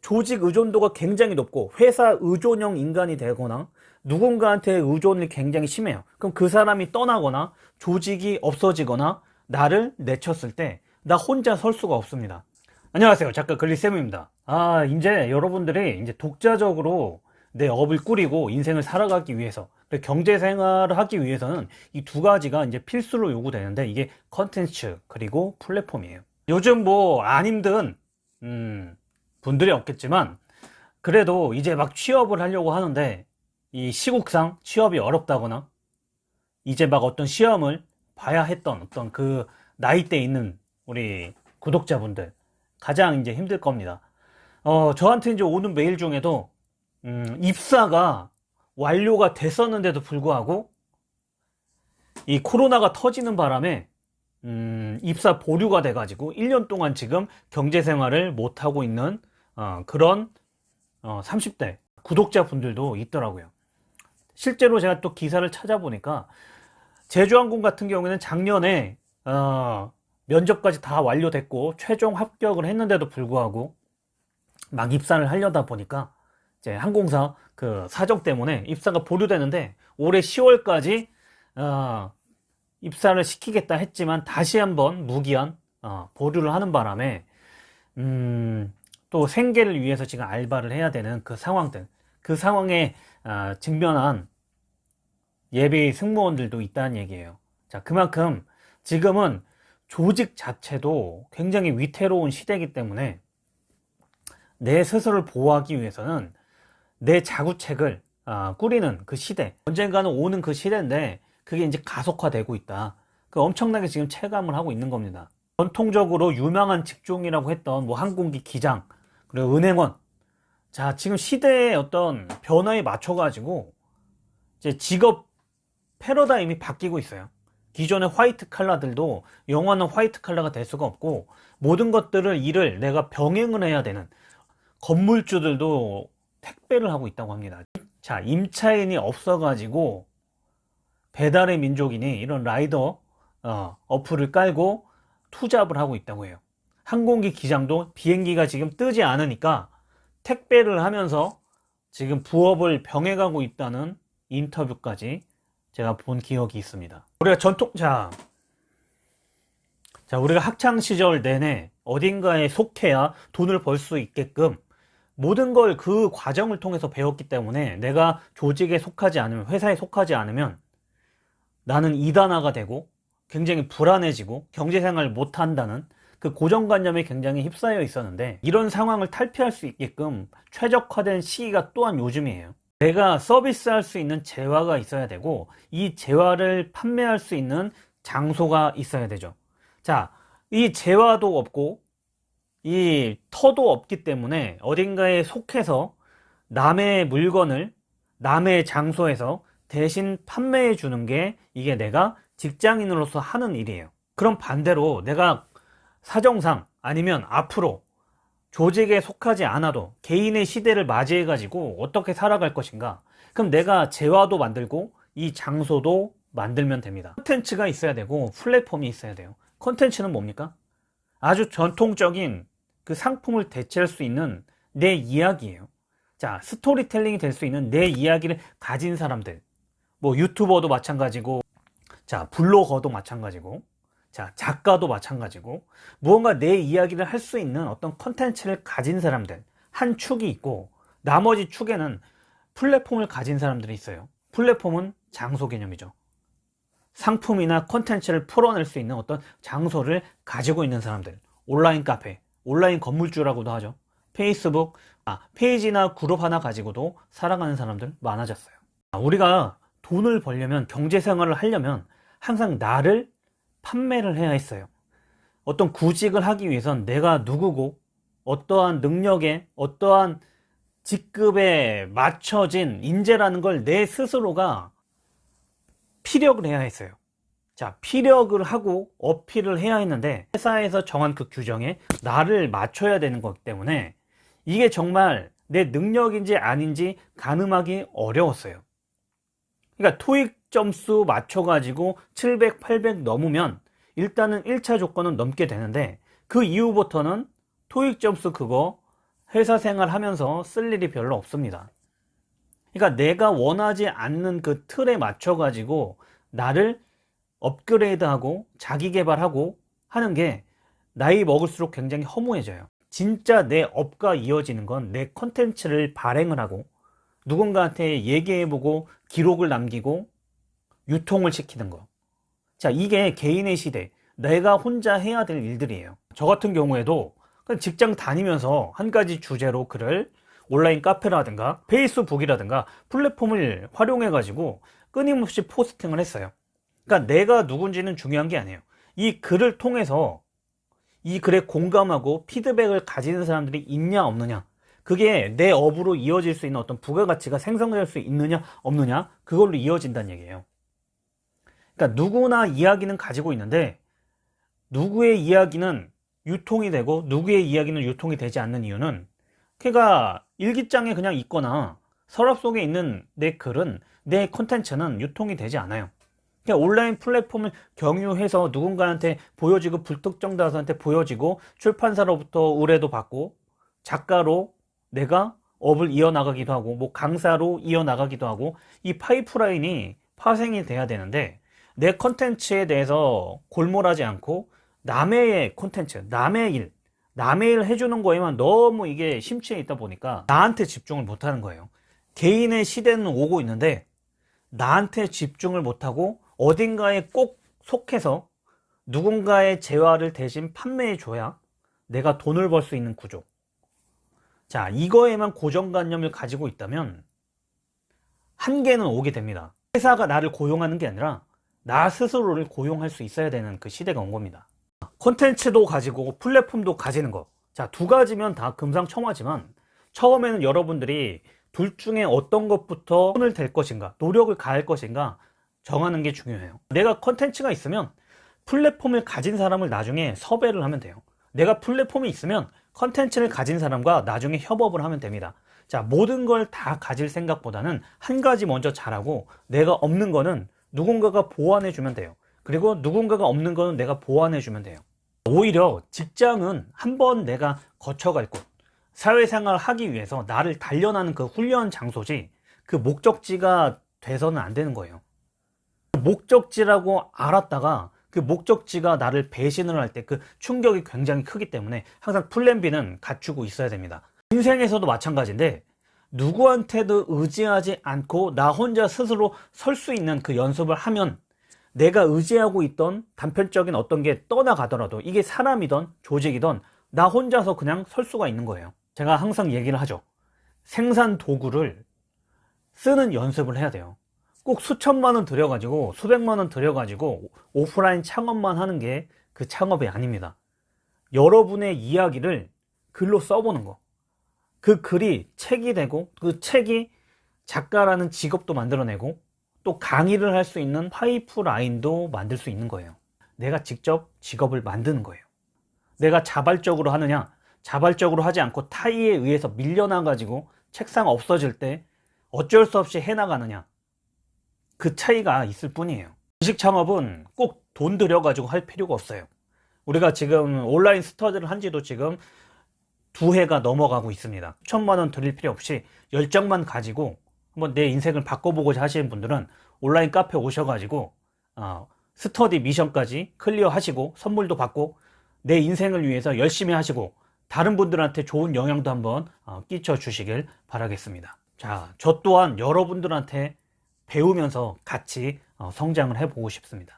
조직 의존도가 굉장히 높고 회사 의존형 인간이 되거나 누군가한테 의존이 굉장히 심해요. 그럼 그 사람이 떠나거나 조직이 없어지거나 나를 내쳤을 때 나 혼자 설 수가 없습니다. 안녕하세요. 작가 글리쌤입니다. 아, 이제 여러분들이 이제 독자적으로 내 업을 꾸리고 인생을 살아가기 위해서 경제 생활을 하기 위해서는 이 두 가지가 이제 필수로 요구되는데 이게 컨텐츠 그리고 플랫폼이에요. 요즘 뭐 안 힘든 음, 분들이 없겠지만 그래도 이제 막 취업을 하려고 하는데 이 시국상 취업이 어렵다거나 이제 막 어떤 시험을 봐야 했던 어떤 그 나이대 있는 우리 구독자분들 가장 이제 힘들 겁니다. 어, 저한테 이제 오는 메일 중에도 음, 입사가 완료가 됐었는데도 불구하고 이 코로나가 터지는 바람에 음, 입사 보류가 돼가지고 1년 동안 지금 경제생활을 못하고 있는 어, 그런 어, 30대 구독자분들도 있더라고요. 실제로 제가 또 기사를 찾아보니까 제주항공 같은 경우에는 작년에 어, 면접까지 다 완료됐고 최종 합격을 했는데도 불구하고 막 입사를 하려다 보니까 이제 항공사 그 사정 때문에 입사가 보류되는데 올해 10월까지 어, 입사를 시키겠다 했지만 다시 한번 무기한 어, 보류를 하는 바람에 음, 또 생계를 위해서 지금 알바를 해야 되는 그 상황들 그 상황에 어, 직면한 예비 승무원들도 있다는 얘기예요. 자 그만큼 지금은 조직 자체도 굉장히 위태로운 시대이기 때문에 내 스스로를 보호하기 위해서는 내 자구책을 어, 꾸리는 그 시대 언젠가는 오는 그 시대인데 그게 이제 가속화되고 있다. 그 엄청나게 지금 체감을 하고 있는 겁니다. 전통적으로 유명한 직종이라고 했던 뭐 항공기 기장 그리고 은행원. 자 지금 시대의 어떤 변화에 맞춰 가지고 이제 직업 패러다임이 바뀌고 있어요. 기존의 화이트 칼라들도 영원한 화이트 칼라가 될 수가 없고 모든 것들을 일을 내가 병행을 해야 되는 건물주들도 택배를 하고 있다고 합니다. 자 임차인이 없어 가지고 배달의 민족이니 이런 라이더 어, 어플을 깔고 투잡을 하고 있다고 해요 항공기 기장도 비행기가 지금 뜨지 않으니까 택배를 하면서 지금 부업을 병행하고 있다는 인터뷰까지 제가 본 기억이 있습니다. 우리가 전통 자, 자 우리가 학창 시절 내내 어딘가에 속해야 돈을 벌 수 있게끔 모든 걸 그 과정을 통해서 배웠기 때문에 내가 조직에 속하지 않으면 회사에 속하지 않으면 나는 이단화가 되고 굉장히 불안해지고 경제생활을 못한다는 그 고정관념에 굉장히 휩싸여 있었는데 이런 상황을 탈피할 수 있게끔 최적화된 시기가 또한 요즘이에요. 내가 서비스할 수 있는 재화가 있어야 되고 이 재화를 판매할 수 있는 장소가 있어야 되죠. 자 이 재화도 없고 이 터도 없기 때문에 어딘가에 속해서 남의 물건을 남의 장소에서 대신 판매해 주는 게 이게 내가 직장인으로서 하는 일이에요. 그럼 반대로 내가 사정상 아니면 앞으로 조직에 속하지 않아도 개인의 시대를 맞이해 가지고 어떻게 살아갈 것인가. 그럼 내가 재화도 만들고 이 장소도 만들면 됩니다. 콘텐츠가 있어야 되고 플랫폼이 있어야 돼요. 콘텐츠는 뭡니까? 아주 전통적인 그 상품을 대체할 수 있는 내 이야기예요. 자 스토리텔링이 될 수 있는 내 이야기를 가진 사람들. 뭐 유튜버도 마찬가지고 자 블로거도 마찬가지고 자 작가도 마찬가지고 무언가 내 이야기를 할 수 있는 어떤 컨텐츠를 가진 사람들 한 축이 있고 나머지 축에는 플랫폼을 가진 사람들이 있어요. 플랫폼은 장소 개념이죠. 상품이나 컨텐츠를 풀어낼 수 있는 어떤 장소를 가지고 있는 사람들 온라인 카페 온라인 건물주라고도 하죠. 페이스북 아, 페이지나 그룹 하나 가지고도 살아가는 사람들 많아졌어요. 아, 우리가 돈을 벌려면 경제생활을 하려면 항상 나를 판매를 해야 했어요. 어떤 구직을 하기 위해선 내가 누구고 어떠한 능력에 어떠한 직급에 맞춰진 인재라는 걸 내 스스로가 피력을 해야 했어요. 자 피력을 하고 어필을 해야 했는데 회사에서 정한 그 규정에 나를 맞춰야 되는 거기 때문에 이게 정말 내 능력인지 아닌지 가늠하기 어려웠어요. 그러니까 토익 점수 맞춰 가지고 700 800 넘으면 일단은 1차 조건은 넘게 되는데 그 이후부터는 토익 점수 그거 회사 생활 하면서 쓸 일이 별로 없습니다. 그러니까 내가 원하지 않는 그 틀에 맞춰 가지고 나를 업그레이드하고 자기 개발하고 하는 게 나이 먹을수록 굉장히 허무해져요. 진짜 내 업과 이어지는 건 내 컨텐츠를 발행을 하고 누군가한테 얘기해보고 기록을 남기고 유통을 시키는 거. 자, 이게 개인의 시대, 내가 혼자 해야 될 일들이에요. 저 같은 경우에도 직장 다니면서 한 가지 주제로 글을 온라인 카페라든가 페이스북이라든가 플랫폼을 활용해 가지고 끊임없이 포스팅을 했어요. 그러니까 내가 누군지는 중요한 게 아니에요. 이 글을 통해서 이 글에 공감하고 피드백을 가지는 사람들이 있냐 없느냐 그게 내 업으로 이어질 수 있는 어떤 부가가치가 생성될 수 있느냐 없느냐 그걸로 이어진다는 얘기예요 그러니까 누구나 이야기는 가지고 있는데 누구의 이야기는 유통이 되고 누구의 이야기는 유통이 되지 않는 이유는 걔가 일기장에 그냥 있거나 서랍 속에 있는 내 글은 내 콘텐츠는 유통이 되지 않아요. 그러니까 온라인 플랫폼을 경유해서 누군가한테 보여지고 불특정 다수한테 보여지고 출판사로부터 의뢰도 받고 작가로 내가 업을 이어나가기도 하고 뭐 강사로 이어나가기도 하고 이 파이프라인이 파생이 돼야 되는데 내 컨텐츠에 대해서 골몰하지 않고 남의 콘텐츠, 남의 일, 남의 일 해주는 거에만 너무 이게 심취해 있다 보니까 나한테 집중을 못하는 거예요. 개인의 시대는 오고 있는데 나한테 집중을 못하고 어딘가에 꼭 속해서 누군가의 재화를 대신 판매해 줘야 내가 돈을 벌 수 있는 구조. 자, 이거에만 고정관념을 가지고 있다면 한계는 오게 됩니다. 회사가 나를 고용하는 게 아니라 나 스스로를 고용할 수 있어야 되는 그 시대가 온 겁니다. 콘텐츠도 가지고 플랫폼도 가지는 거. 자, 두 가지면 다 금상첨화지만 처음에는 여러분들이 둘 중에 어떤 것부터 손을 댈 것인가, 노력을 가할 것인가 정하는 게 중요해요. 내가 콘텐츠가 있으면 플랫폼을 가진 사람을 나중에 섭외를 하면 돼요. 내가 플랫폼이 있으면 컨텐츠를 가진 사람과 나중에 협업을 하면 됩니다. 자, 모든 걸 다 가질 생각보다는 한 가지 먼저 잘하고 내가 없는 거는 누군가가 보완해 주면 돼요. 그리고 누군가가 없는 거는 내가 보완해 주면 돼요. 오히려 직장은 한 번 내가 거쳐갈 곳, 사회생활 하기 위해서 나를 단련하는 그 훈련 장소지 그 목적지가 돼서는 안 되는 거예요. 목적지라고 알았다가 그 목적지가 나를 배신을 할 때 그 충격이 굉장히 크기 때문에 항상 플랜 B는 갖추고 있어야 됩니다. 인생에서도 마찬가지인데 누구한테도 의지하지 않고 나 혼자 스스로 설 수 있는 그 연습을 하면 내가 의지하고 있던 단편적인 어떤 게 떠나가더라도 이게 사람이든 조직이든 나 혼자서 그냥 설 수가 있는 거예요. 제가 항상 얘기를 하죠. 생산 도구를 쓰는 연습을 해야 돼요. 꼭 수천만 원 들여가지고 수백만 원 들여가지고 오프라인 창업만 하는 게 그 창업이 아닙니다. 여러분의 이야기를 글로 써보는 거. 그 글이 책이 되고 그 책이 작가라는 직업도 만들어내고 또 강의를 할 수 있는 파이프라인도 만들 수 있는 거예요. 내가 직접 직업을 만드는 거예요. 내가 자발적으로 하느냐 자발적으로 하지 않고 타의에 의해서 밀려나 가지고 책상 없어질 때 어쩔 수 없이 해나가느냐 그 차이가 있을 뿐이에요. 지식 창업은 꼭 돈 들여 가지고 할 필요가 없어요. 우리가 지금 온라인 스터디를 한 지도 지금 두 해가 넘어가고 있습니다. 천만 원 들일 필요 없이 열정만 가지고 한번 내 인생을 바꿔보고자 하시는 분들은 온라인 카페 오셔가지고 어, 스터디 미션까지 클리어 하시고 선물도 받고 내 인생을 위해서 열심히 하시고 다른 분들한테 좋은 영향도 한번 어, 끼쳐 주시길 바라겠습니다. 자, 저 또한 여러분들한테 배우면서 같이 어, 성장을 해보고 싶습니다.